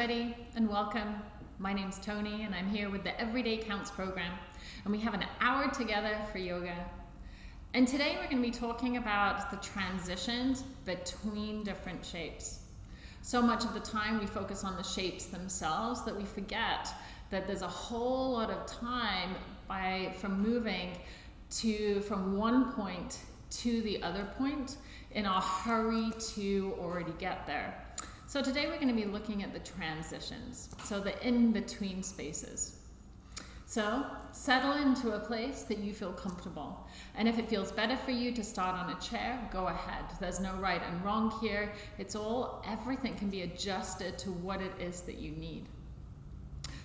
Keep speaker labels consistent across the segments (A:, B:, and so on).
A: everybody, and welcome. My name's Tony, and I'm here with the Everyday Counts program, and we have an hour together for yoga. And today we're going to be talking about the transitions between different shapes. So much of the time we focus on the shapes themselves that we forget that there's a whole lot of time by from moving to from one point to the other point in a hurry to already get there. So today we're going to be looking at the transitions, so the in-between spaces. So settle into a place that you feel comfortable. And if it feels better for you to start on a chair, go ahead. There's no right and wrong here. It's all, everything can be adjusted to what it is that you need.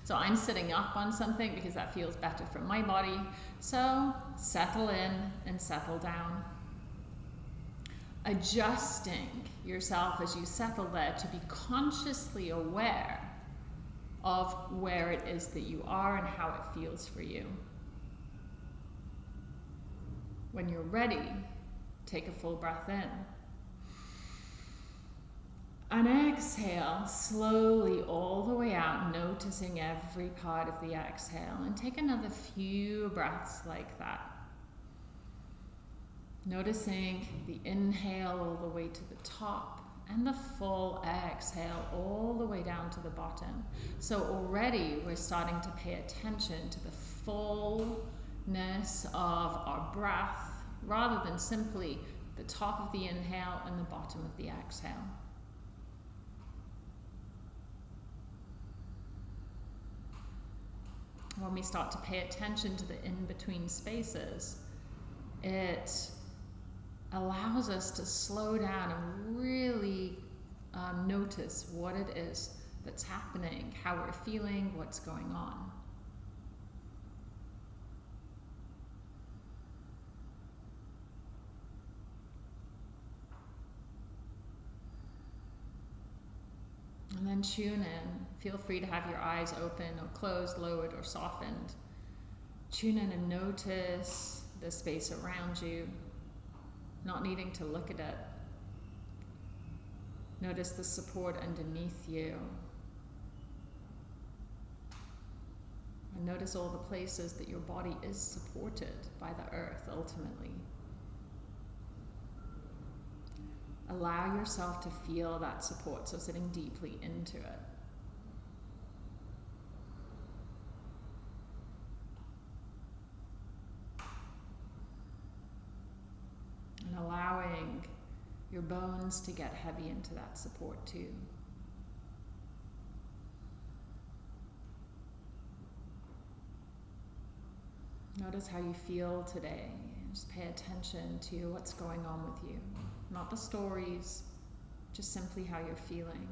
A: So I'm sitting up on something because that feels better for my body. So settle in and settle down adjusting yourself as you settle there to be consciously aware of where it is that you are and how it feels for you. When you're ready, take a full breath in. And exhale slowly all the way out, noticing every part of the exhale. And take another few breaths like that. Noticing the inhale all the way to the top and the full exhale all the way down to the bottom. So already we're starting to pay attention to the fullness of our breath rather than simply the top of the inhale and the bottom of the exhale. When we start to pay attention to the in-between spaces, it allows us to slow down and really um, notice what it is that's happening, how we're feeling, what's going on. And then tune in. Feel free to have your eyes open or closed, lowered, or softened. Tune in and notice the space around you not needing to look at it. Notice the support underneath you. And notice all the places that your body is supported by the earth ultimately. Allow yourself to feel that support, so sitting deeply into it. Allowing your bones to get heavy into that support too. Notice how you feel today. Just pay attention to what's going on with you. Not the stories, just simply how you're feeling.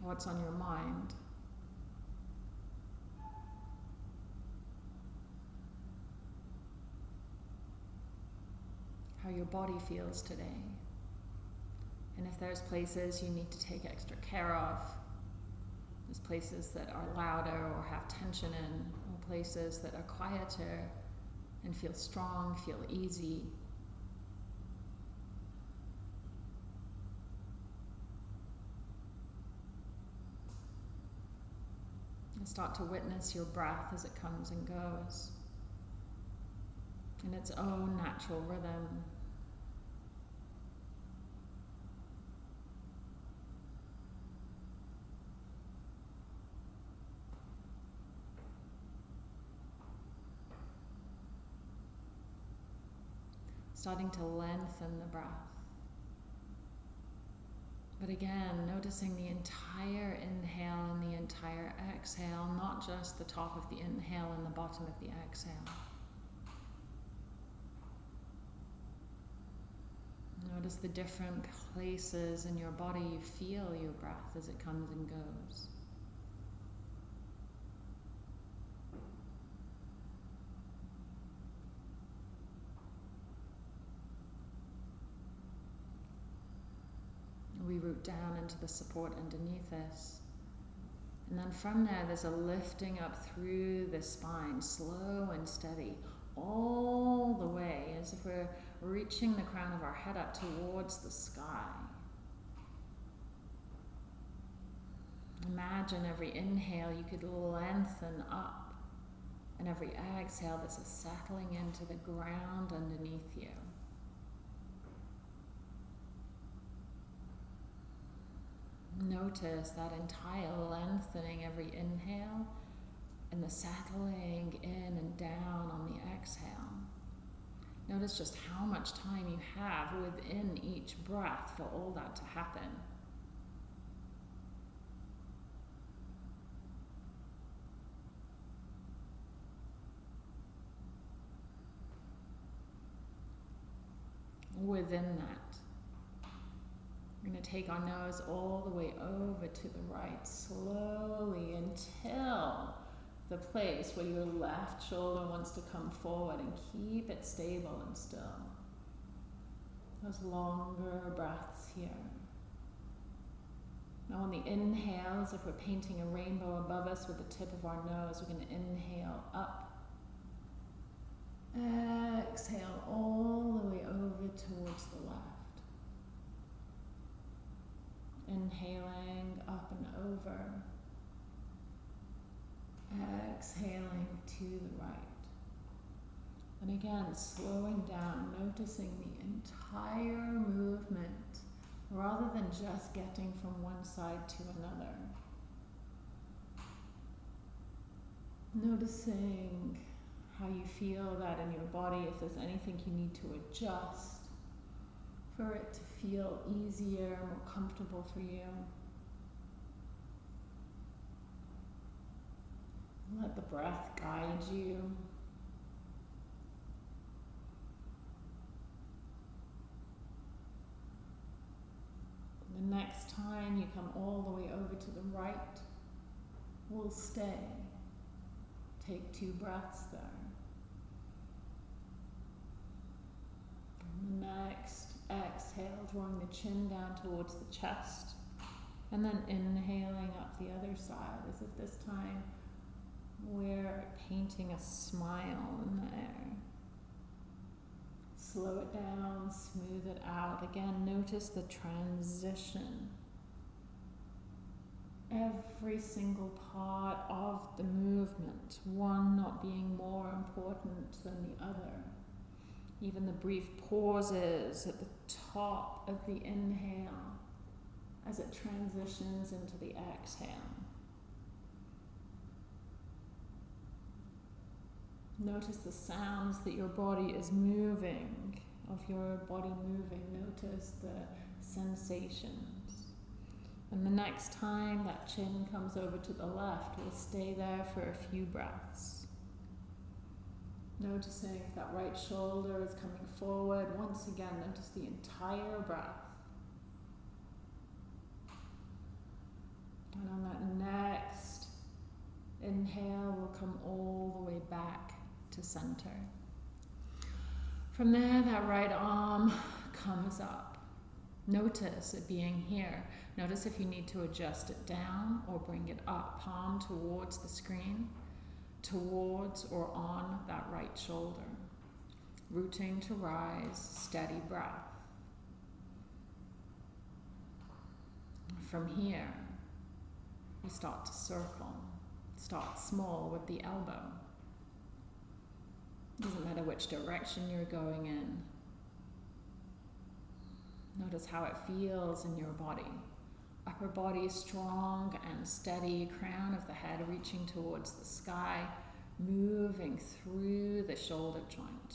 A: What's on your mind. How your body feels today. And if there's places you need to take extra care of, there's places that are louder or have tension in, or places that are quieter and feel strong, feel easy. And start to witness your breath as it comes and goes in its own natural rhythm. starting to lengthen the breath. But again, noticing the entire inhale and the entire exhale, not just the top of the inhale and the bottom of the exhale. Notice the different places in your body you feel your breath as it comes and goes. we root down into the support underneath us. And then from there, there's a lifting up through the spine, slow and steady, all the way, as if we're reaching the crown of our head up towards the sky. imagine every inhale you could lengthen up, and every exhale this is settling into the ground underneath you. Notice that entire lengthening every inhale and the settling in and down on the exhale. Notice just how much time you have within each breath for all that to happen. Within that, we're going to take our nose all the way over to the right slowly until the place where your left shoulder wants to come forward and keep it stable and still. Those longer breaths here. Now on the inhales, if we're painting a rainbow above us with the tip of our nose, we're going to inhale up. Exhale all the way over towards the left. Inhaling up and over exhaling to the right. And again, slowing down, noticing the entire movement rather than just getting from one side to another. Noticing how you feel that in your body, if there's anything you need to adjust for it to feel easier, more comfortable for you. Let the breath guide you. The next time you come all the way over to the right, we'll stay. Take two breaths there. Next exhale, drawing the chin down towards the chest. And then inhaling up the other side as if this time we're painting a smile in the air. Slow it down, smooth it out. Again, notice the transition. Every single part of the movement, one not being more important than the other. Even the brief pauses at the top of the inhale as it transitions into the exhale. Notice the sounds that your body is moving, of your body moving. Notice the sensations. And the next time that chin comes over to the left, we'll stay there for a few breaths. Noticing that right shoulder is coming forward. Once again, notice the entire breath. And on that next inhale, we'll come all the way back to center. From there, that right arm comes up. Notice it being here. Notice if you need to adjust it down or bring it up, palm towards the screen, towards or on that right shoulder. Rooting to rise, steady breath. From here, we start to circle. Start small with the elbow. Doesn't matter which direction you're going in. Notice how it feels in your body. Upper body strong and steady, crown of the head reaching towards the sky, moving through the shoulder joint.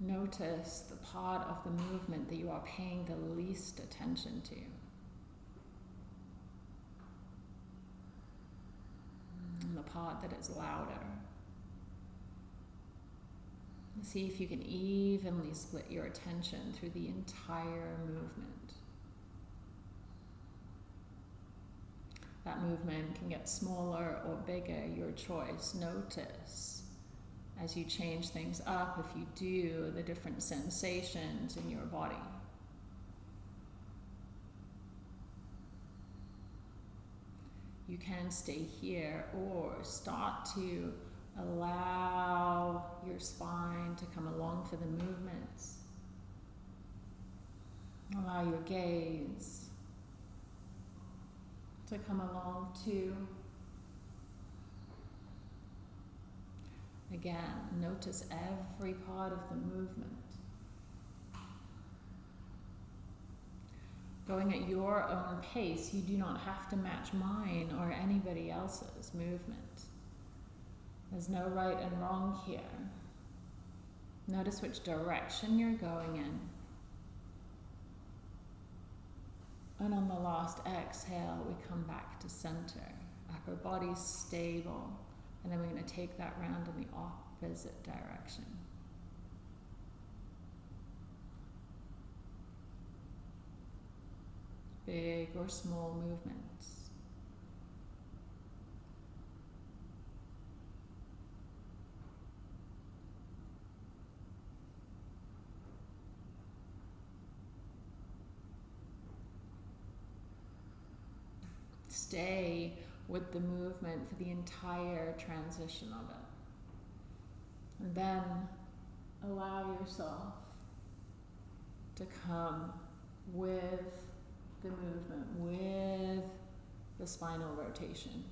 A: Notice the part of the movement that you are paying the least attention to. That is louder. See if you can evenly split your attention through the entire movement. That movement can get smaller or bigger, your choice. Notice as you change things up, if you do, the different sensations in your body. You can stay here or start to allow your spine to come along for the movements. Allow your gaze to come along too. Again, notice every part of the movement. Going at your own pace, you do not have to match mine or anybody else's movement. There's no right and wrong here. Notice which direction you're going in. And on the last exhale, we come back to center. Upper body stable. And then we're going to take that round in the opposite direction. Big or small movements. Stay with the movement for the entire transition of it. And then allow yourself to come with the movement, with the spinal rotation.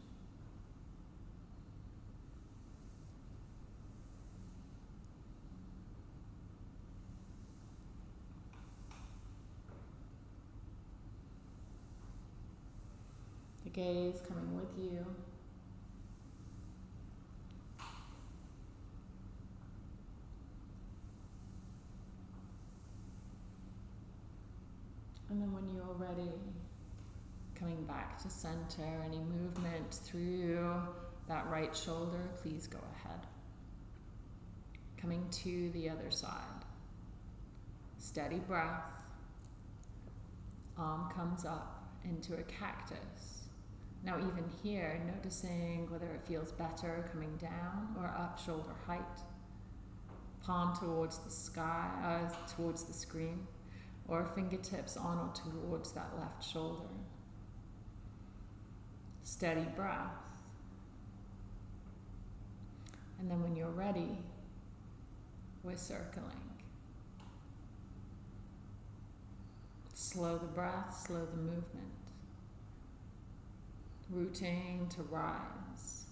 A: The gaze coming with you. And then when you're ready, coming back to center, any movement through that right shoulder, please go ahead. Coming to the other side. Steady breath. Arm comes up into a cactus. Now even here, noticing whether it feels better coming down or up shoulder height. Palm towards the sky, uh, towards the screen or fingertips on or towards that left shoulder. Steady breath. And then when you're ready, we're circling. Slow the breath, slow the movement. Rooting to rise,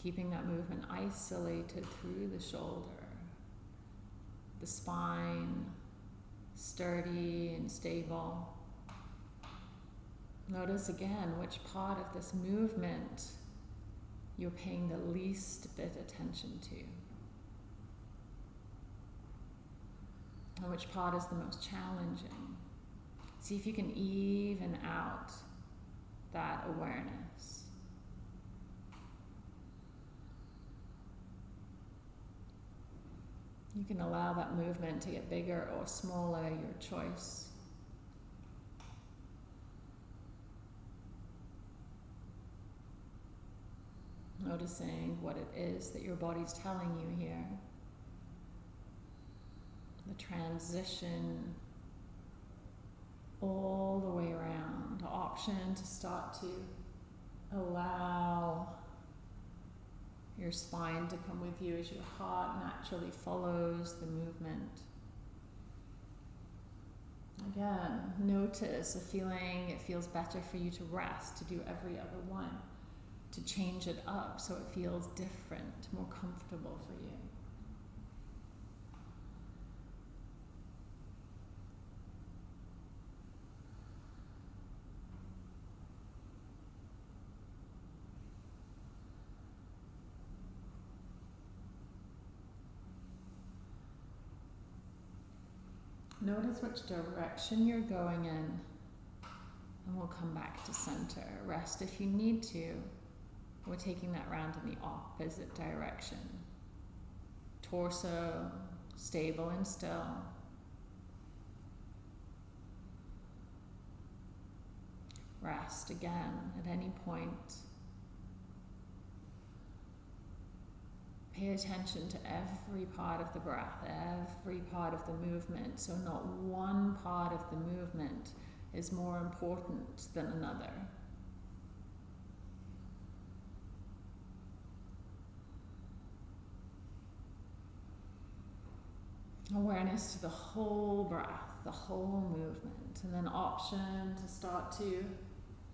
A: keeping that movement isolated through the shoulder, the spine, sturdy and stable. Notice again which part of this movement you're paying the least bit attention to. And which part is the most challenging. See if you can even out that awareness. You can allow that movement to get bigger or smaller, your choice. Noticing what it is that your body's telling you here. The transition all the way around. The option to start to allow your spine to come with you as your heart naturally follows the movement. Again, notice a feeling it feels better for you to rest, to do every other one, to change it up so it feels different, more comfortable for you. Notice which direction you're going in, and we'll come back to center. Rest if you need to. We're taking that round in the opposite direction. Torso stable and still. Rest again at any point. Pay attention to every part of the breath, every part of the movement. So, not one part of the movement is more important than another. Awareness to the whole breath, the whole movement, and then option to start to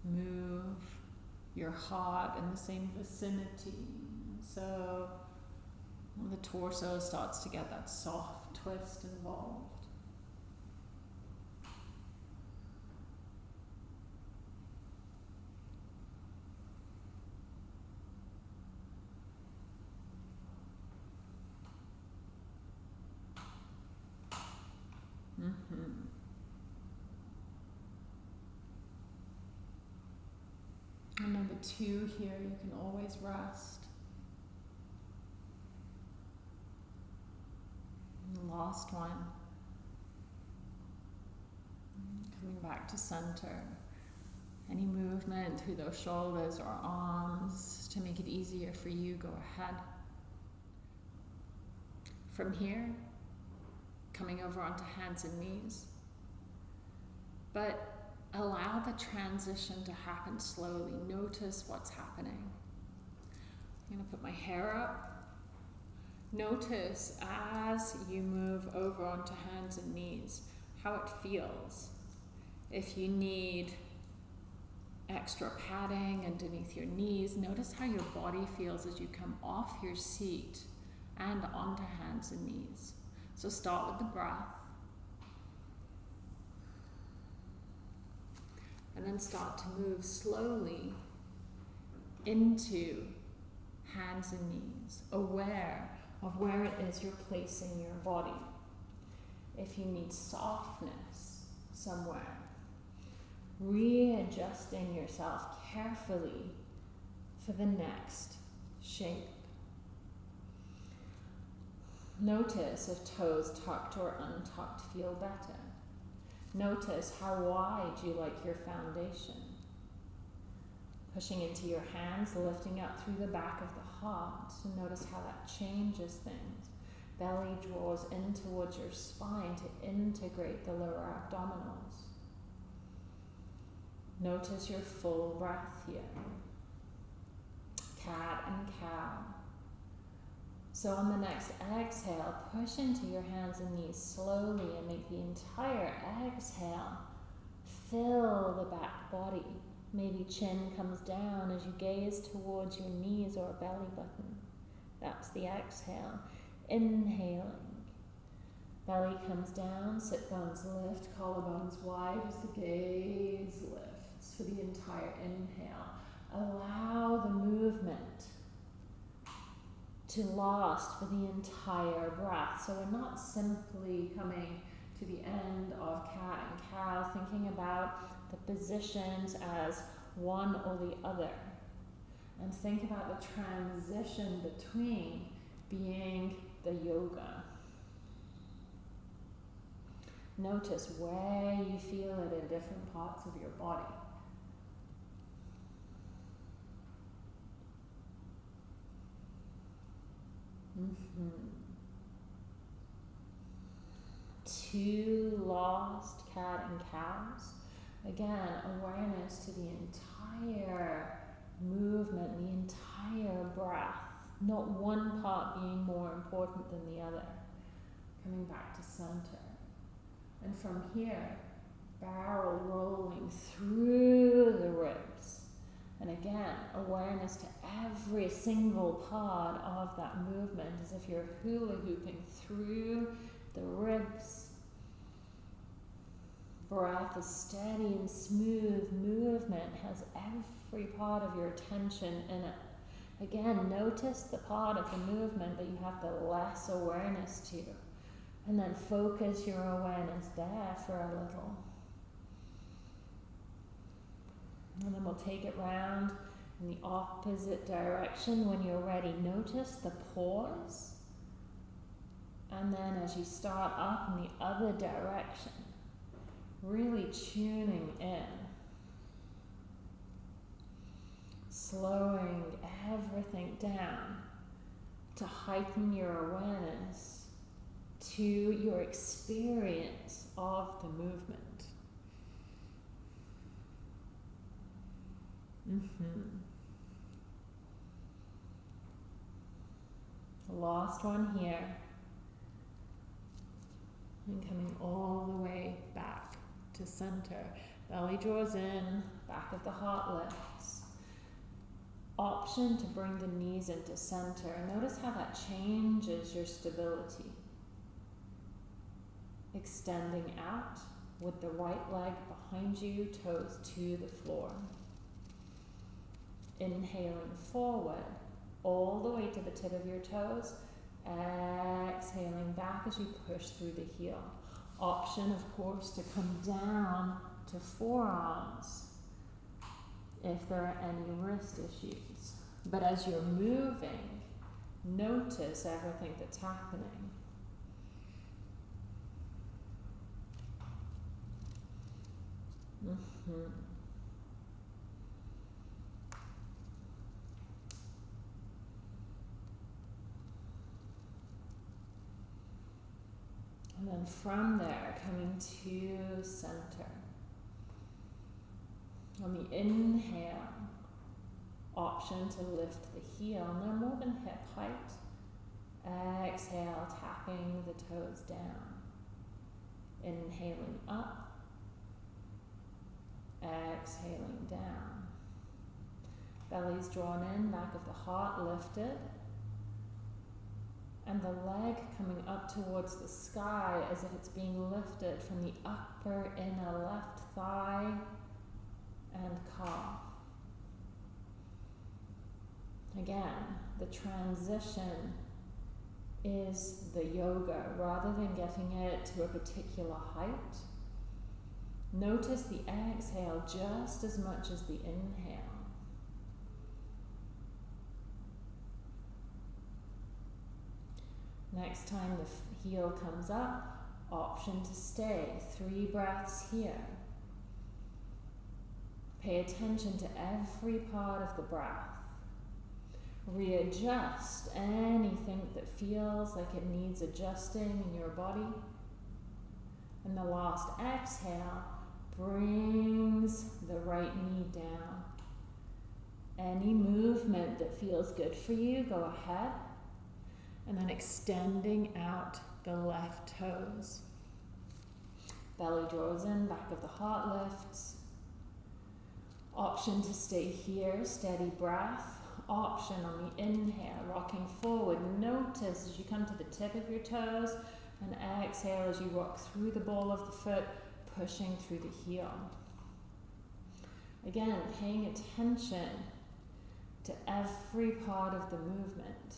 A: move your heart in the same vicinity. So the torso starts to get that soft twist involved. Mm-hmm. Number two here, you can always rest. Last one. Coming back to center. Any movement through those shoulders or arms to make it easier for you, go ahead. From here, coming over onto hands and knees. But allow the transition to happen slowly. Notice what's happening. I'm going to put my hair up. Notice as you move over onto hands and knees how it feels. If you need extra padding underneath your knees, notice how your body feels as you come off your seat and onto hands and knees. So start with the breath. And then start to move slowly into hands and knees, aware of where it is you're placing your body. If you need softness somewhere, readjusting yourself carefully for the next shape. Notice if toes tucked or untucked feel better. Notice how wide you like your foundation. Pushing into your hands, lifting up through the back of the heart. So notice how that changes things. Belly draws in towards your spine to integrate the lower abdominals. Notice your full breath here. Cat and cow. So on the next exhale, push into your hands and knees slowly and make the entire exhale fill the back body. Maybe chin comes down as you gaze towards your knees or belly button. That's the exhale. Inhaling. Belly comes down, sit bones lift, collarbones wide as the gaze lifts for the entire inhale. Allow the movement to last for the entire breath. So we're not simply coming to the end of cat and cow, thinking about the positions as one or the other. And think about the transition between being the yoga. Notice where you feel it in different parts of your body. Mm-hmm. Two lost cat and cows. Again, awareness to the entire movement, the entire breath, not one part being more important than the other. Coming back to center. And from here, barrel rolling through the ribs and again, awareness to every single part of that movement as if you're hula hooping through the ribs. Breath is steady and smooth movement, has every part of your attention in it. Again, notice the part of the movement that you have the less awareness to. And then focus your awareness there for a little. And then we'll take it round in the opposite direction when you're ready. Notice the pause. And then as you start up in the other direction, really tuning in. Slowing everything down to heighten your awareness to your experience of the movement. Mm-hmm. The last one here. And coming all the way back to center. Belly draws in, back of the heart lifts. Option to bring the knees into center. Notice how that changes your stability. Extending out with the right leg behind you, toes to the floor. Inhaling forward, all the way to the tip of your toes. Exhaling back as you push through the heel. Option, of course, to come down to forearms if there are any wrist issues. But as you're moving, notice everything that's happening. Mm-hmm. And then from there, coming to center. On the inhale, option to lift the heel no more than hip height. Exhale, tapping the toes down. Inhaling up. Exhaling down. Belly's drawn in, back of the heart lifted. And the leg coming up towards the sky as if it's being lifted from the upper inner left thigh and calf. Again, the transition is the yoga rather than getting it to a particular height. Notice the exhale just as much as the inhale. Next time the heel comes up, option to stay. Three breaths here. Pay attention to every part of the breath. Readjust anything that feels like it needs adjusting in your body. And the last exhale brings the right knee down. Any movement that feels good for you, go ahead. And then extending out the left toes. Belly draws in, back of the heart lifts. Option to stay here, steady breath. Option on the inhale, rocking forward. Notice as you come to the tip of your toes and exhale as you rock through the ball of the foot, pushing through the heel. Again, paying attention to every part of the movement.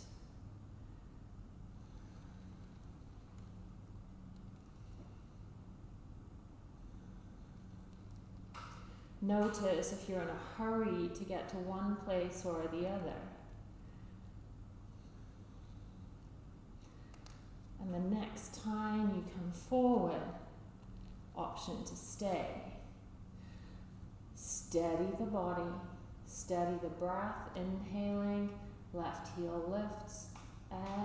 A: Notice if you're in a hurry to get to one place or the other. And the next time you come forward, option to stay. Steady the body, steady the breath, inhaling, left heel lifts,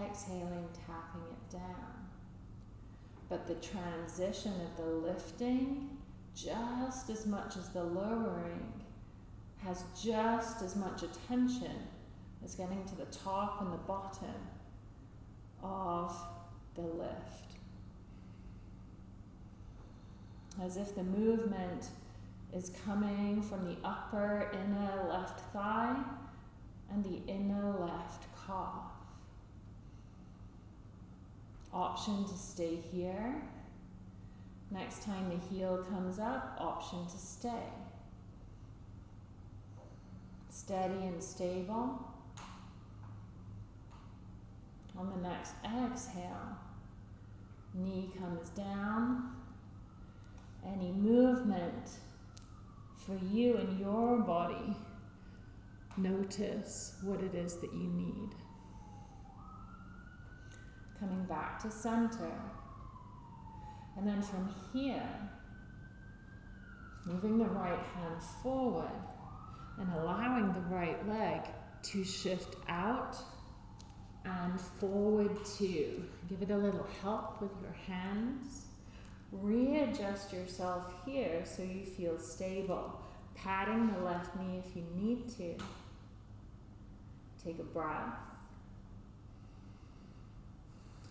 A: exhaling, tapping it down. But the transition of the lifting just as much as the lowering has just as much attention as getting to the top and the bottom of the lift. As if the movement is coming from the upper inner left thigh and the inner left calf. Option to stay here Next time the heel comes up, option to stay. Steady and stable. On the next exhale, knee comes down. Any movement for you and your body, notice what it is that you need. Coming back to center. And then from here, moving the right hand forward and allowing the right leg to shift out and forward too. Give it a little help with your hands. Readjust yourself here so you feel stable. Patting the left knee if you need to. Take a breath.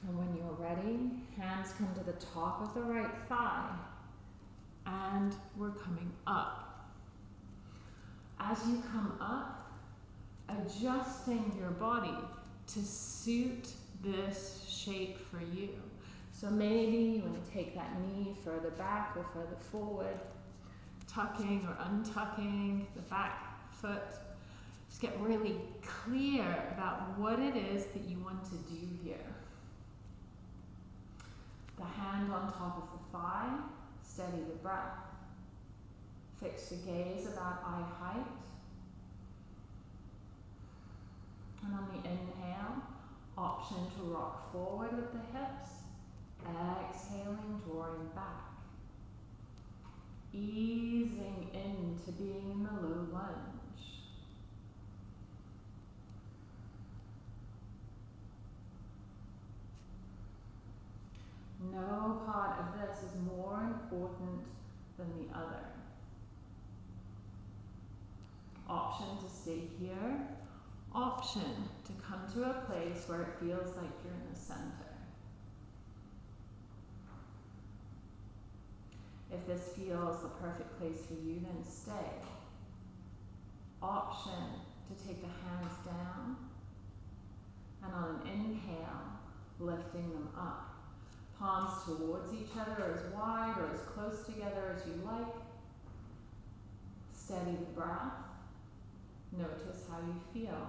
A: And when you're ready, hands come to the top of the right thigh. And we're coming up. As you come up, adjusting your body to suit this shape for you. So maybe you want to take that knee further back or further forward, tucking or untucking the back foot. Just get really clear about what it is that you want to do here. The hand on top of the thigh, steady the breath. Fix the gaze about eye height. And on the inhale, option to rock forward with the hips. Exhaling, drawing back. Easing into being in the low lunge. No part of this is more important than the other. Option to stay here. Option to come to a place where it feels like you're in the center. If this feels the perfect place for you, then stay. Option to take the hands down and on an inhale, lifting them up. Palms towards each other as wide or as close together as you like. Steady the breath. Notice how you feel.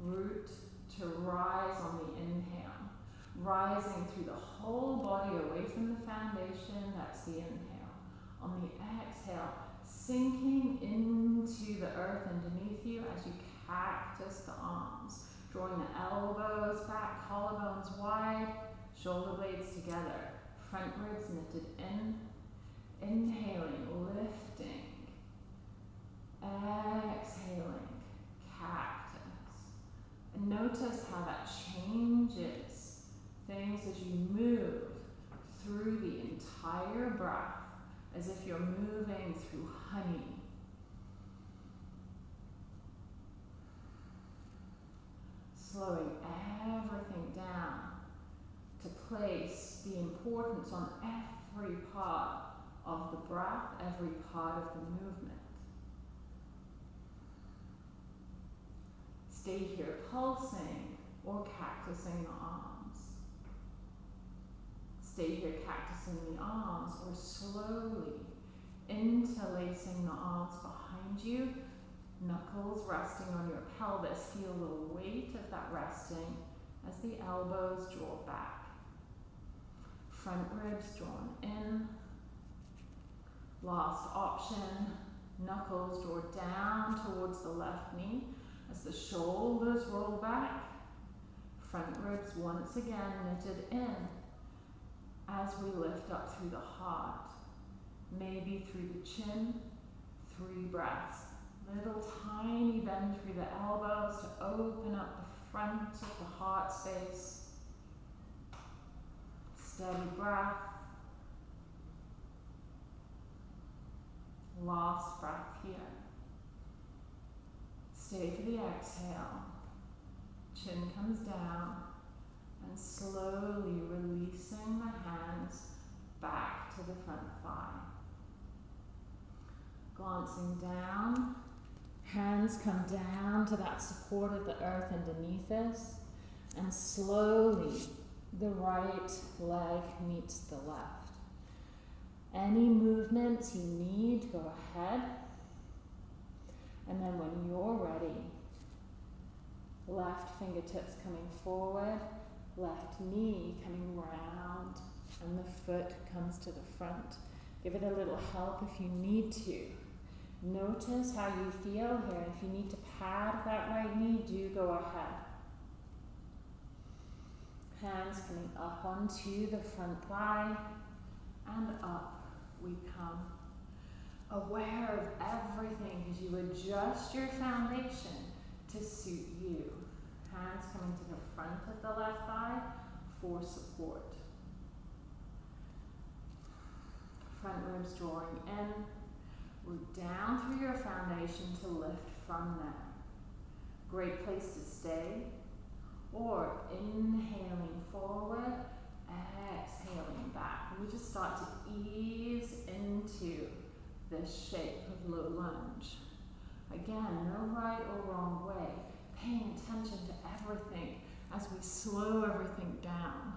A: Root to rise on the inhale. Rising through the whole body away from the foundation. That's the inhale. On the exhale, sinking into the earth underneath you as you cactus the arms. Drawing the elbows back, collarbones wide, shoulder blades together. Front ribs knitted in. Inhaling, lifting. Exhaling, cactus. And notice how that changes things as you move through the entire breath, as if you're moving through honey. Slowing everything down place the importance on every part of the breath, every part of the movement. Stay here pulsing or cactusing the arms. Stay here cactusing the arms or slowly interlacing the arms behind you, knuckles resting on your pelvis. Feel the weight of that resting as the elbows draw back. Front ribs drawn in. Last option, knuckles draw down towards the left knee as the shoulders roll back. Front ribs once again knitted in as we lift up through the heart, maybe through the chin, three breaths. Little tiny bend through the elbows to open up the front of the heart space. Steady breath. Last breath here. Stay for the exhale. Chin comes down and slowly releasing the hands back to the front thigh. Glancing down, hands come down to that support of the earth underneath us, and slowly the right leg meets the left. Any movements you need, go ahead. And then when you're ready, left fingertips coming forward, left knee coming round, and the foot comes to the front. Give it a little help if you need to. Notice how you feel here. If you need to pad that right knee, do go ahead. Hands coming up onto the front thigh and up we come. Aware of everything as you adjust your foundation to suit you. Hands coming to the front of the left thigh for support. Front ribs drawing in. Root down through your foundation to lift from there. Great place to stay Or inhaling forward, exhaling back. And we just start to ease into this shape of low lunge. Again, no right or wrong way. Paying attention to everything as we slow everything down.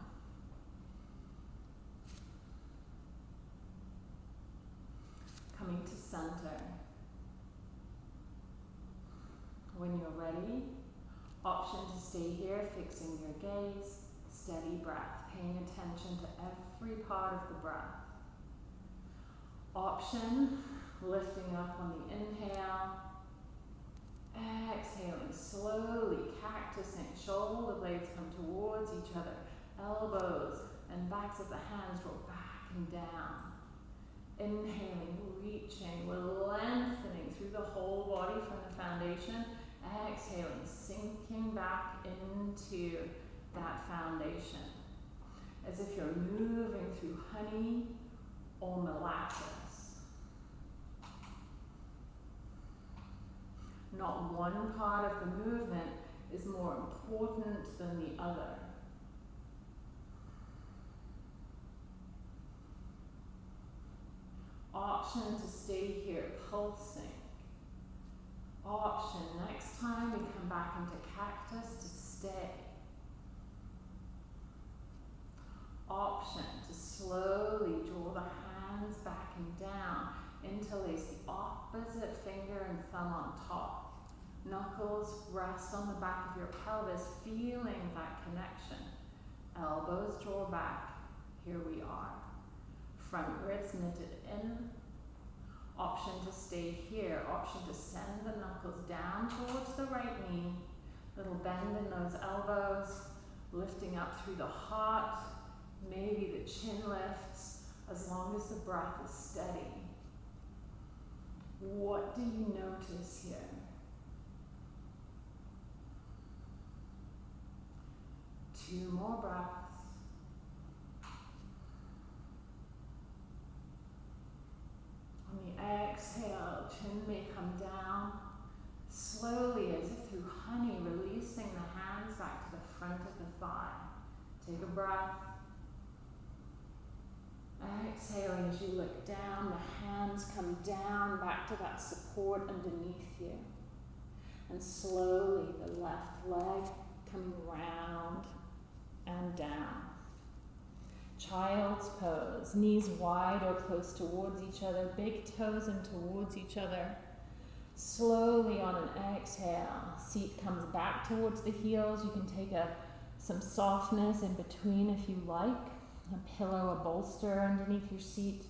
A: Coming to center. When you're ready, option to stay here, fixing your gaze, steady breath, paying attention to every part of the breath. Option, lifting up on the inhale, exhaling slowly, cactusing, shoulder blades come towards each other, elbows and backs of the hands roll back and down. Inhaling, reaching, we're lengthening through the whole body from the foundation. Exhaling, sinking back into that foundation. As if you're moving through honey or molasses. Not one part of the movement is more important than the other. Option to stay here, pulsing. Option, next time we come back into cactus to stay. Option to slowly draw the hands back and down, interlace the opposite finger and thumb on top. Knuckles rest on the back of your pelvis, feeling that connection. Elbows draw back. Here we are. Front ribs knitted in. Option to stay here. Option to send the knuckles down towards the right knee. Little bend in those elbows. Lifting up through the heart. Maybe the chin lifts as long as the breath is steady. What do you notice here? Two more breaths. On exhale, chin may come down slowly as if through honey, releasing the hands back to the front of the thigh. Take a breath. Exhaling as you look down, the hands come down back to that support underneath you. And slowly the left leg coming round and down. Child's pose, knees wide or close towards each other, big toes in towards each other. Slowly on an exhale, seat comes back towards the heels. You can take a, some softness in between if you like a pillow, a bolster underneath your seat.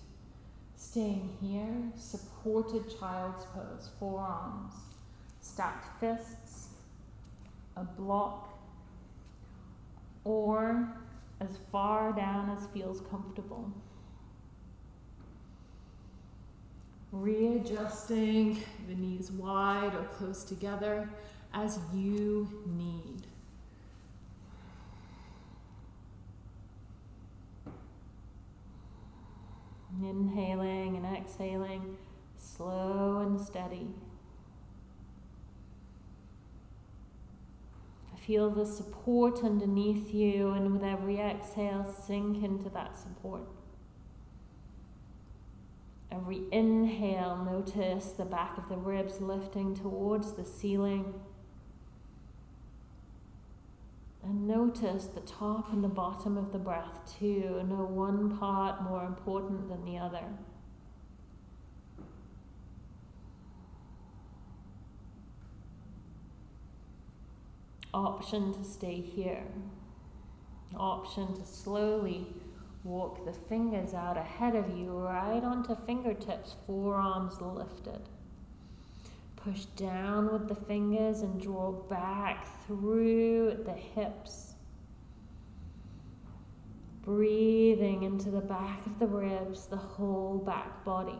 A: Staying here, supported child's pose, forearms, stacked fists, a block, or as far down as feels comfortable. Readjusting the knees wide or close together as you need. Inhaling and exhaling, slow and steady. Feel the support underneath you, and with every exhale, sink into that support. Every inhale, notice the back of the ribs lifting towards the ceiling. And notice the top and the bottom of the breath too. No one part more important than the other. Option to stay here. Option to slowly walk the fingers out ahead of you, right onto fingertips, forearms lifted. Push down with the fingers and draw back through the hips. Breathing into the back of the ribs, the whole back body.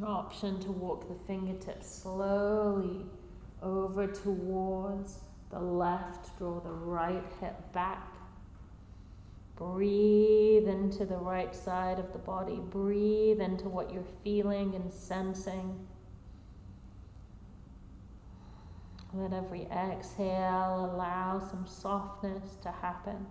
A: Option to walk the fingertips slowly over towards the left, draw the right hip back. Breathe into the right side of the body. Breathe into what you're feeling and sensing.
B: Let every exhale allow some softness to happen.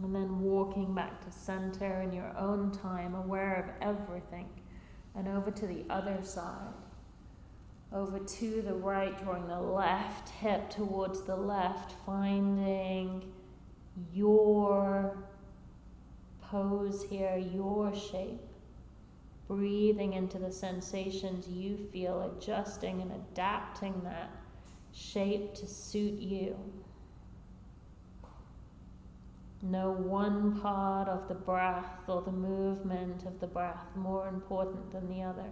B: And then walking back to center in your own time, aware of everything, and over to the other side. Over to the right, drawing the left hip towards the left, finding your pose here, your shape. Breathing into the sensations you feel, adjusting and adapting that shape to suit you. No one part of the breath or the movement of the breath more important than the other.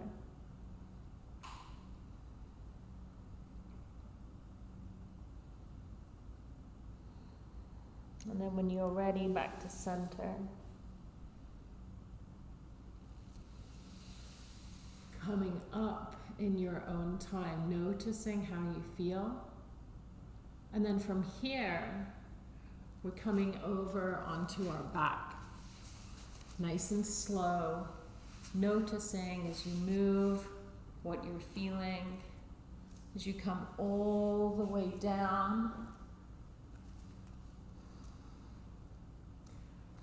B: And then when you're ready, back to center.
A: Coming up in your own time, noticing how you feel. And then from here, we're coming over onto our back. Nice and slow, noticing as you move what you're feeling, as you come all the way down.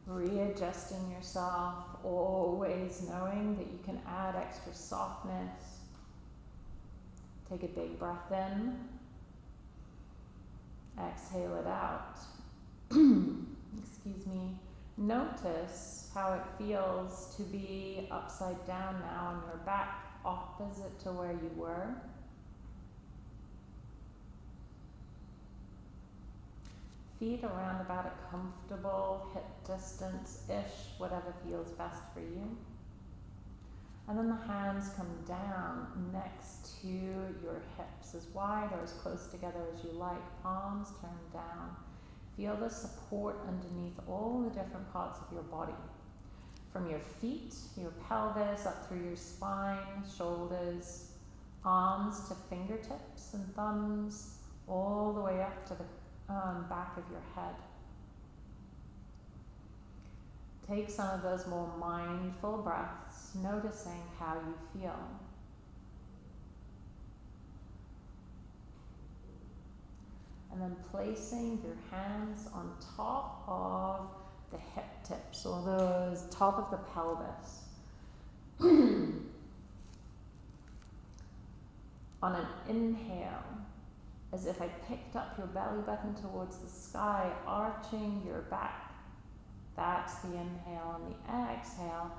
A: Readjusting yourself, always knowing that you can add extra softness. Take a big breath in, exhale it out. Excuse me, notice how it feels to be upside down now on your back, opposite to where you were. Feet around about a comfortable hip distance ish, whatever feels best for you. And then the hands come down next to your hips, as wide or as close together as you like, palms turned down. Feel the support underneath all the different parts of your body. From your feet, your pelvis, up through your spine, shoulders, arms to fingertips and thumbs, all the way up to the um, back of your head. Take some of those more mindful breaths, noticing how you feel. And then placing your hands on top of the hip tips or those top of the pelvis. on an inhale, as if I picked up your belly button towards the sky, arching your back. That's the inhale. On the exhale,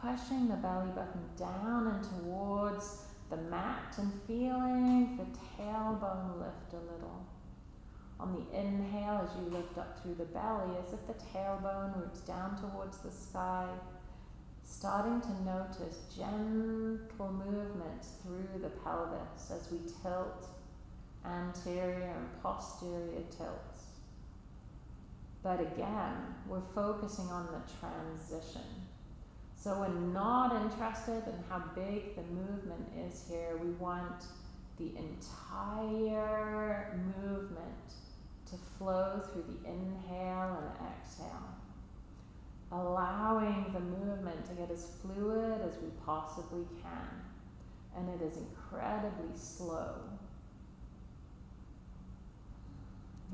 A: pushing the belly button down and towards the mat and feeling the tailbone lift a little. On the inhale, as you lift up through the belly, as if the tailbone roots down towards the sky, starting to notice gentle movements through the pelvis as we tilt anterior and posterior tilts. But again, we're focusing on the transition. So we're not interested in how big the movement is here. We want the entire movement to flow through the inhale and exhale. Allowing the movement to get as fluid as we possibly can. And it is incredibly slow.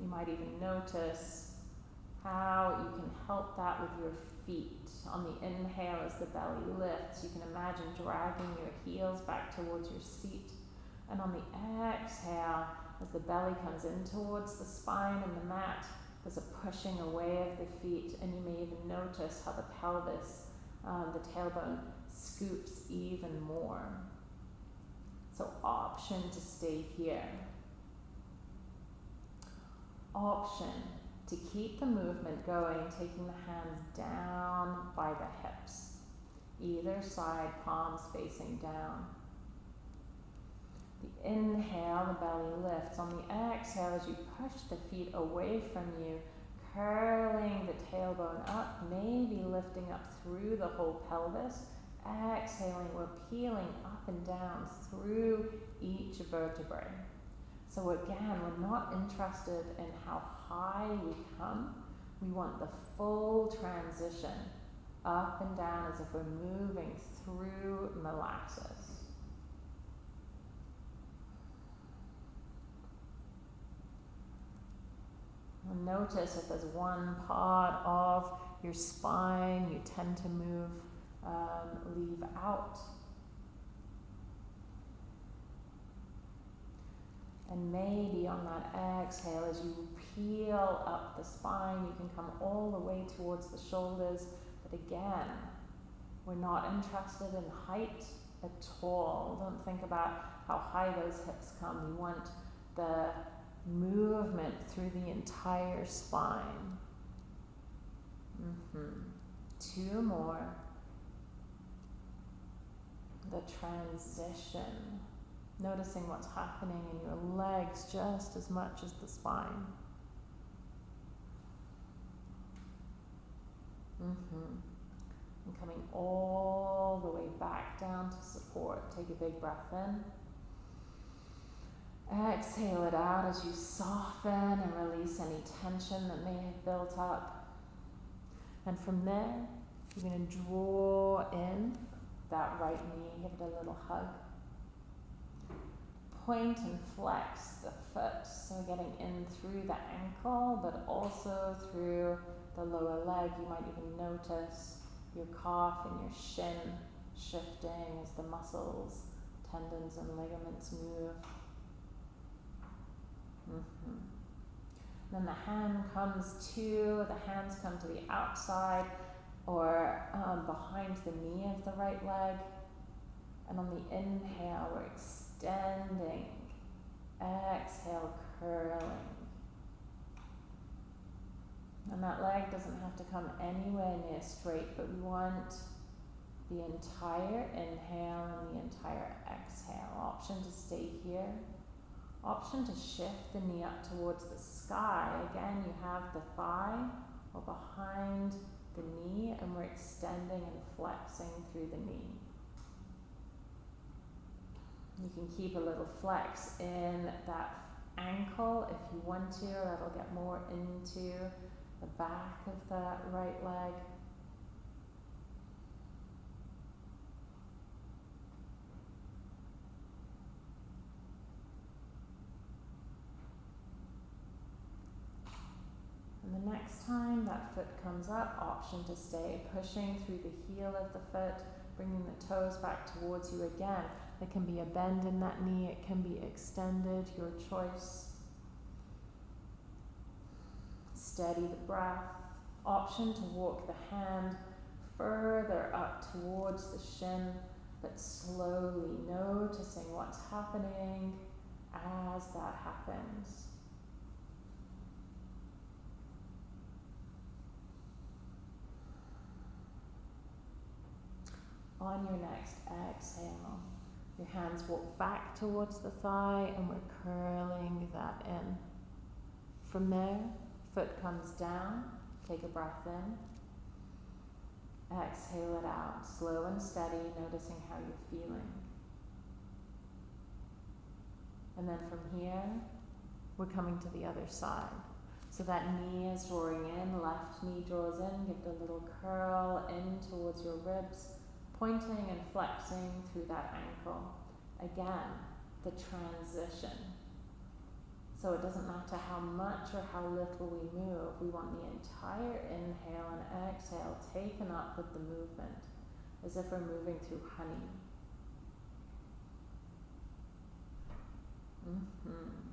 A: You might even notice how you can help that with your feet. On the inhale, as the belly lifts, you can imagine dragging your heels back towards your seat. And on the exhale, as the belly comes in towards the spine and the mat, there's a pushing away of the feet, and you may even notice how the pelvis, um, the tailbone, scoops even more. So, option to stay here. Option to keep the movement going, taking the hands down by the hips, either side, palms facing down. The inhale, the belly lifts. On the exhale, as you push the feet away from you, curling the tailbone up, maybe lifting up through the whole pelvis. Exhaling, we're peeling up and down through each vertebrae. So again, we're not interested in how high we come. We want the full transition
B: up and down as if we're moving through molasses. And notice if there's one part of your spine you tend to move, um, leave out. And maybe on that exhale, as you peel up the spine, you can come all the way towards the shoulders. But again, we're not interested in height at all. Don't think about how high those hips come. We want the movement through the entire spine. Mm-hmm. Two more. The transition. Noticing what's happening in your legs just as much as the spine. Mm-hmm. And coming all the way back down to support. Take a big breath in. Exhale it out as you soften and release any tension that may have built up. And from there, you're going to draw in that right knee, give it a little hug. Point and flex the foot, so getting in through the ankle, but also through the lower leg. You might even notice your calf and your shin shifting as the muscles, tendons, and ligaments move. Mm-hmm. Then the hand comes to, the hands come to the outside or um, behind the knee of the right leg. And on the inhale, we're extending. Exhale, curling. And that leg doesn't have to come anywhere near straight, but we want the entire inhale and the entire exhale. Option to stay here option to shift the knee up towards the sky. Again, you have the thigh or behind the knee, and we're extending and flexing through the knee. You can keep a little flex in that ankle if you want to, that'll get more into the back of that right leg. And the next time that foot comes up, option to stay pushing through the heel of the foot, bringing the toes back towards you again. There can be a bend in that knee, it can be extended, your choice. Steady the breath. Option to walk the hand further up towards the shin, but slowly noticing what's happening as that happens. On your next exhale, your hands walk back towards the thigh and we're curling that in. From there, foot comes down, take a breath in. Exhale it out, slow and steady, noticing how you're feeling. And then from here, we're coming to the other side. So that knee is drawing in, left knee draws in, give it a little curl in towards your ribs pointing and flexing through that ankle. Again, the transition. So it doesn't matter how much or how little we move, we want the entire inhale and exhale taken up with the movement, as if we're moving through honey. Mm-hmm.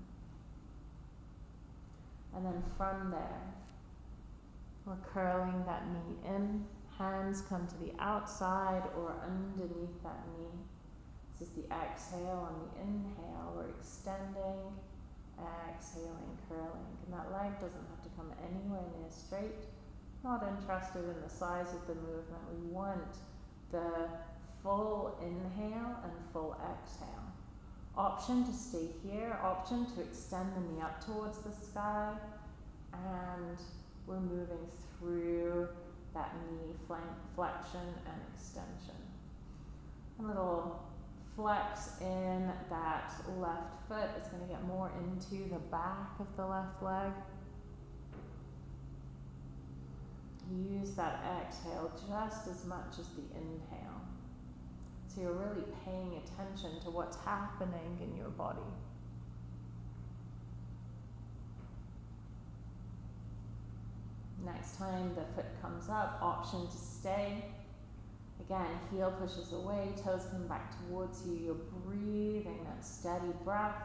B: And then from there, we're curling that knee in Hands come to the outside or underneath that knee. This is the exhale on the inhale. We're extending, exhaling, curling. And that leg doesn't have to come anywhere near straight. Not interested in the size of the movement. We want the full inhale and full exhale. Option to stay here, option to extend the knee up towards the sky, and we're moving through that knee flexion and extension. A little flex in that left foot is going to get more into the back of the left leg. use that exhale just as much as the inhale. So you're really paying attention to what's happening in your body. Next time the foot comes up, option to stay. Again, heel pushes away, toes come back towards you. You're breathing that steady breath.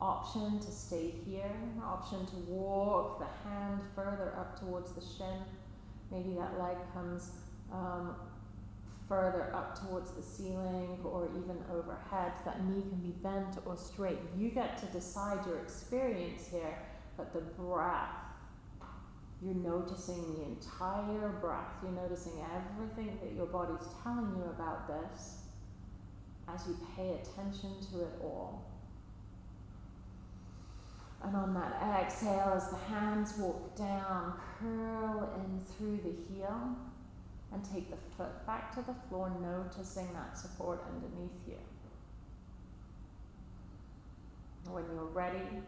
B: Option to stay here. Option to walk the hand further up towards the shin. Maybe that leg comes um, further up towards the ceiling or even overhead. That knee can be bent or straight. You get to decide your experience here, but the breath you're noticing the entire breath. You're noticing everything that your body's telling you about this as you pay attention to it all. And on that exhale, as the hands walk down, curl in through the heel and take the foot back to the floor, noticing that support underneath you. When you're ready,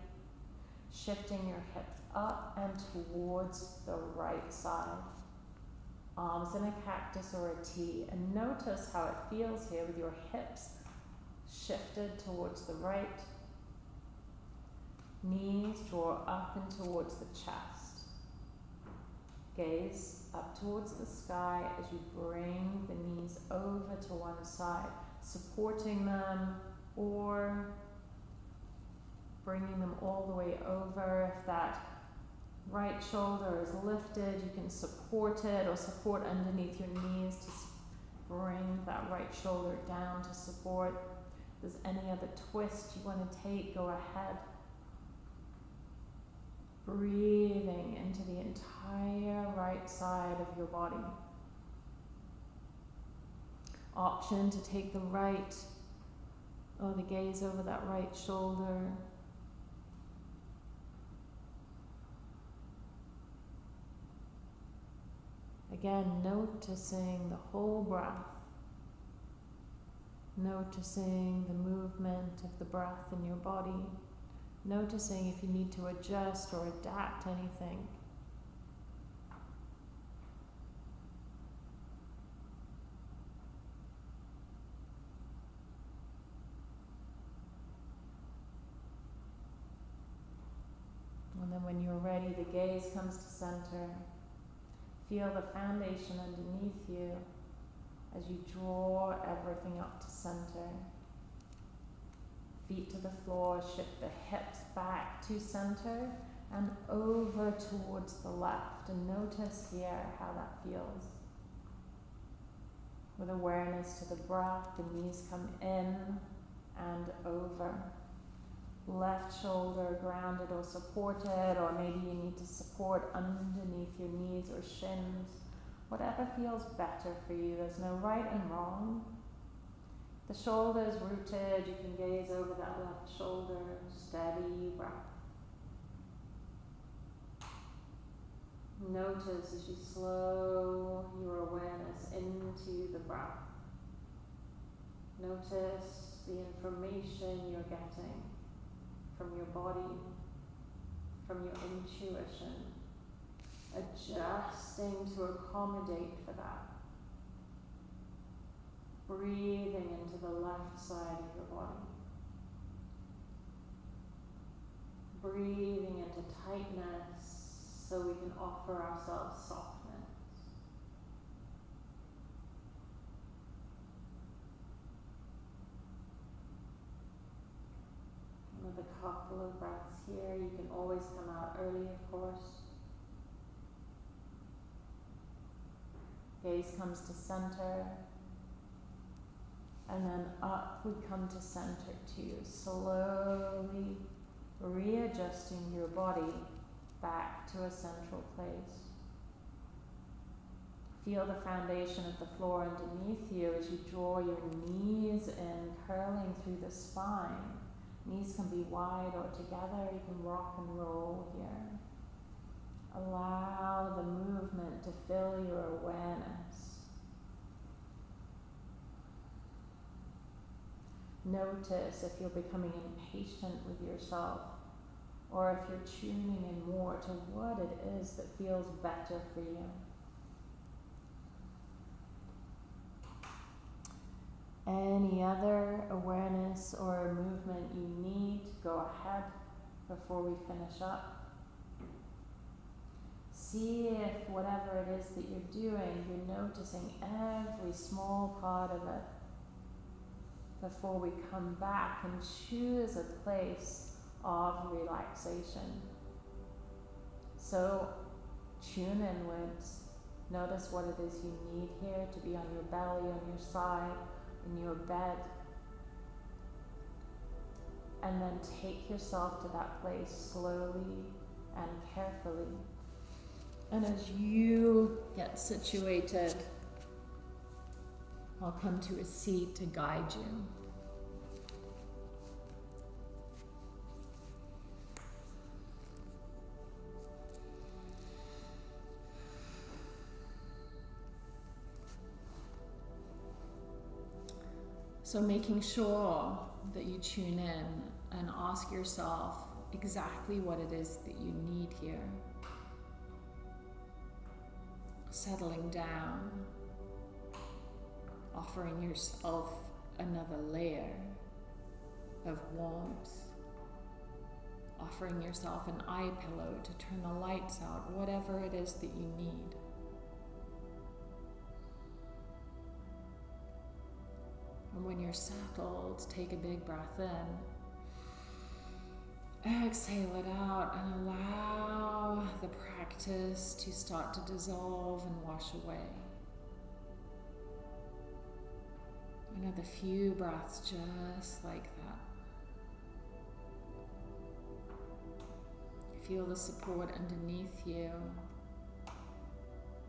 B: shifting your hips up and towards the right side. Arms in a cactus or a T. And notice how it feels here with your hips shifted towards the right. Knees draw up and towards the chest. Gaze up towards the sky as you bring the knees over to one side, supporting them or bringing them all the way over. If that right shoulder is lifted, you can support it or support underneath your knees to bring that right shoulder down to support. If there's any other twist you want to take, go ahead. Breathing into the entire right side of your body. Option to take the right or the gaze over that right shoulder Again, noticing the whole breath, noticing the movement of the breath in your body, noticing if you need to adjust or adapt anything. And then when you're ready, the gaze comes to center. Feel the foundation underneath you as you draw everything up to center. Feet to the floor, shift the hips back to center and over towards the left. And notice here how that feels. With awareness to the breath, the knees come in and over left shoulder grounded or supported, or maybe you need to support underneath your knees or shins. Whatever feels better for you. There's no right and wrong. The shoulder is rooted. You can gaze over that left shoulder. Steady breath. Notice as you slow your awareness into the breath. Notice the information you're getting from your body, from your intuition, adjusting to accommodate for that. Breathing into the left side of your body. Breathing into tightness so we can offer ourselves softness. Another couple of breaths here. You can always come out early, of course. Gaze comes to center. And then up we come to center too. Slowly readjusting your body back to a central place. Feel the foundation of the floor underneath you as you draw your knees in, curling through the spine. Knees can be wide or together. You can rock and roll here. Allow the movement to fill your awareness. Notice if you're becoming impatient with yourself. or if you're tuning in more to what it is that feels better for you. Any other awareness or movement you need, go ahead before we finish up. See if whatever it is that you're doing, you're noticing every small part of it before we come back and choose a place of relaxation. So tune inwards. Notice what it is you need here to be on your belly, on your side, in your bed. And then take yourself to that place slowly and carefully. And as you get situated, I'll come to a seat to guide you. So, making sure that you tune in and ask yourself exactly what it is that you need here. Settling down, offering yourself another layer of warmth, offering yourself an eye pillow to turn the lights out, whatever it is that you need. And when you're settled, take a big breath in. Exhale it out and allow the practice to start to dissolve and wash away. Another few breaths just like that. Feel the support underneath you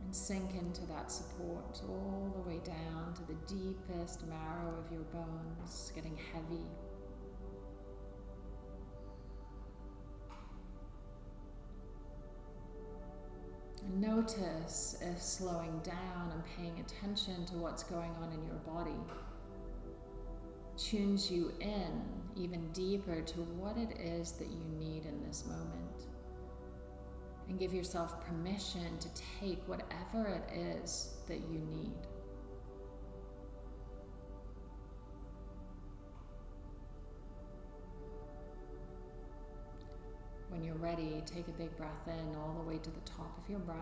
B: and sink into that support all the way down to the deepest marrow of your bones, getting heavy. Notice if slowing down and paying attention to what's going on in your body tunes you in even deeper to what it is that you need in this moment and give yourself permission to take whatever it is that you need. When you're ready, take a big breath in all the way to the top of your breath.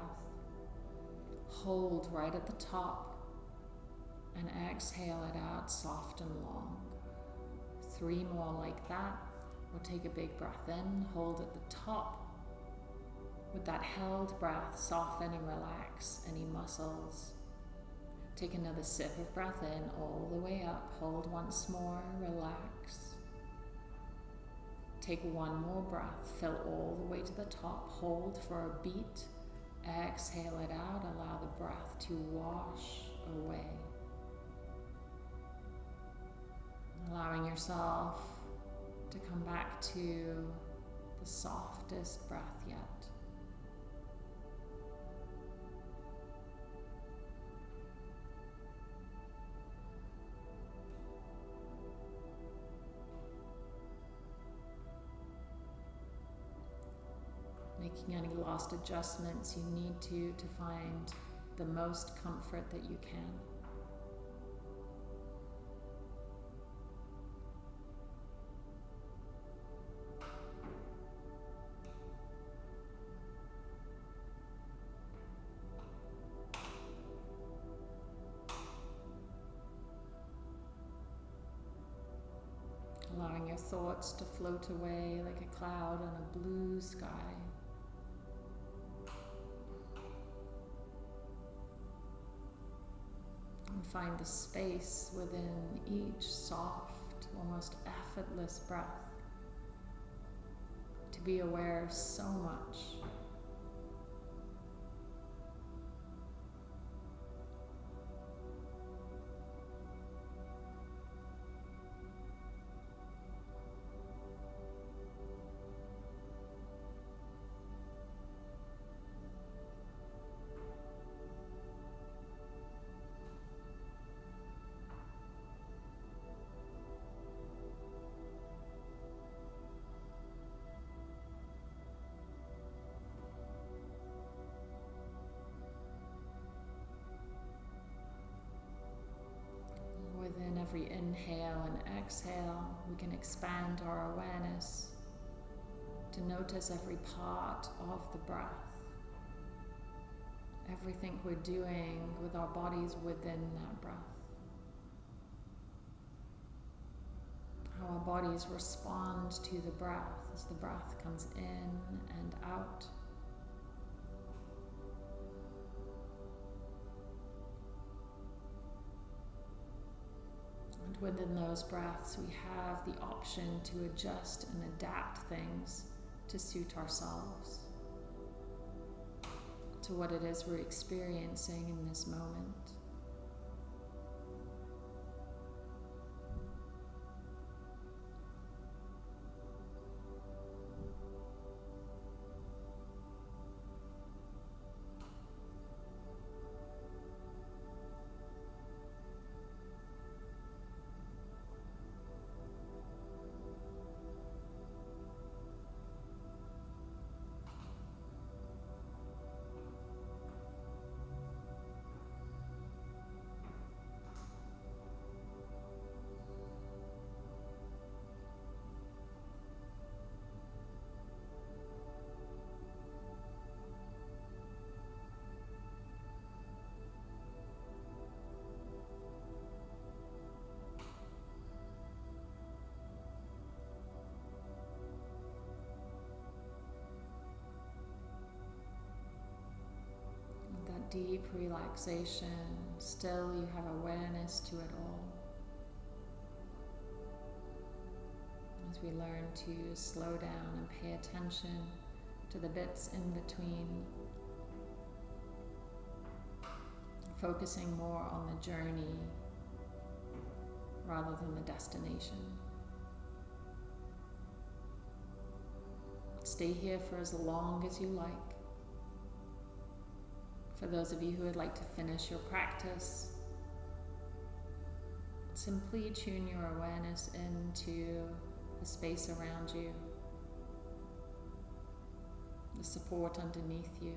B: Hold right at the top and exhale it out soft and long. Three more like that. We'll take a big breath in, hold at the top with that held breath, soften and relax any muscles. Take another sip of breath in, all the way up. Hold once more, relax. Take one more breath, fill all the way to the top. Hold for a beat. Exhale it out, allow the breath to wash away. Allowing yourself to come back to the softest breath yet. Making any last adjustments you need to to find the most comfort that you can. Find the space within each soft, almost effortless breath to be aware of so much.
A: Inhale and exhale, we can expand our awareness to notice every part of the breath. Everything we're doing with our bodies within that breath. How our bodies respond to the breath as the breath comes in and out. Within those breaths, we have the option to adjust and adapt things to suit ourselves, to what it is we're experiencing in this moment. Deep relaxation, still you have awareness to it all. As we learn to slow down and pay attention to the bits in between, focusing more on the journey rather than the destination. Stay here for as long as you like. For those of you who would like to finish your practice, simply tune your awareness into the space around you, the support underneath you,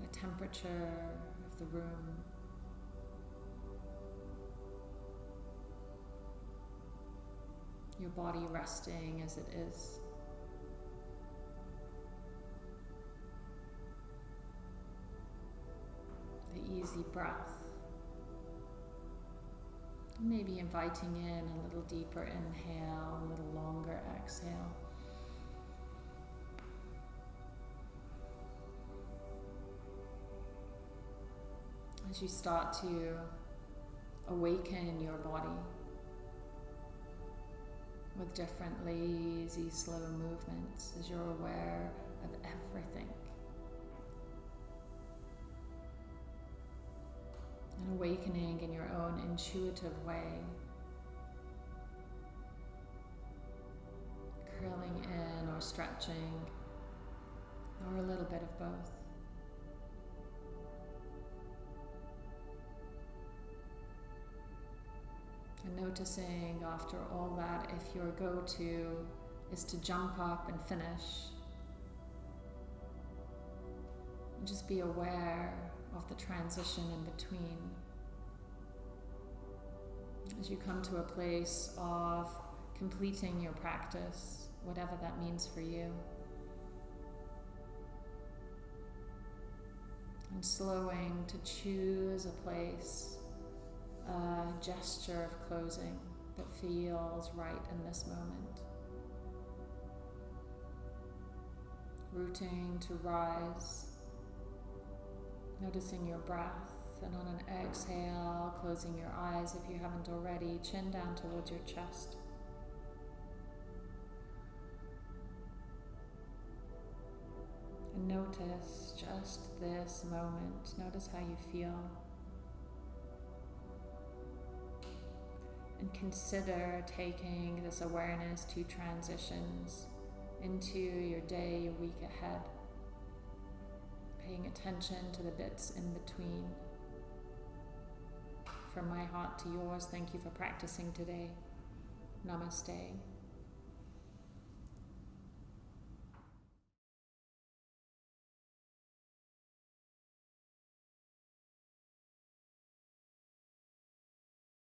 A: the temperature of the room. Your body resting as it is. Easy breath. Maybe inviting in a little deeper inhale, a little longer exhale. As you start to awaken your body with different lazy, slow movements as you're aware of everything. Awakening in your own intuitive way. Curling in or stretching, or a little bit of both. And noticing after all that if your go to is to jump up and finish, just be aware of the transition in between. As you come to a place of completing your practice, whatever that means for you. And slowing to choose a place, a gesture of closing that feels right in this moment. Rooting to rise Noticing your breath, and on an exhale, closing your eyes if you haven't already, chin down towards your chest. And notice just this moment. Notice how you feel. And consider taking this awareness to transitions into your day, your week ahead paying attention to the bits in between. From my heart to yours, thank you for practicing today. Namaste.